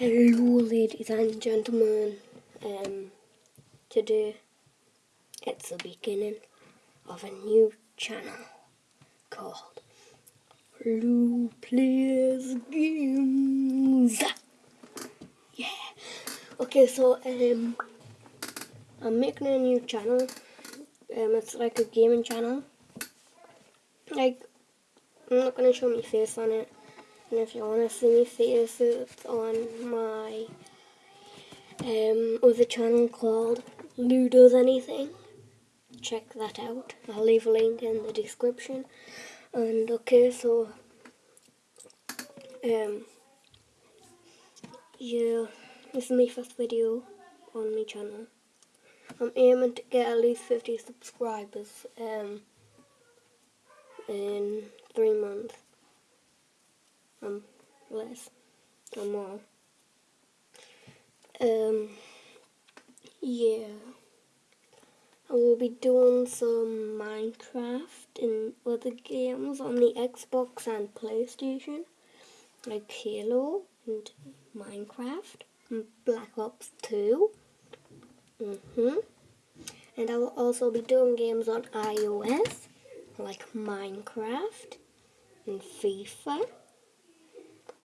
Hello ladies and gentlemen, um, today it's the beginning of a new channel called Lou Plays Games. Yeah. Okay, so um, I'm making a new channel. Um, it's like a gaming channel. Like, I'm not gonna show my face on it. And if you want to see me face, it's on my um, other channel called Lou Does Anything. Check that out. I'll leave a link in the description. And okay, so um, yeah, this is my first video on my channel. I'm aiming to get at least 50 subscribers um, in three months or more. Um, yeah. I will be doing some Minecraft and other games on the Xbox and PlayStation, like Halo and Minecraft and Black Ops 2. Mm hmm And I will also be doing games on iOS, like Minecraft and FIFA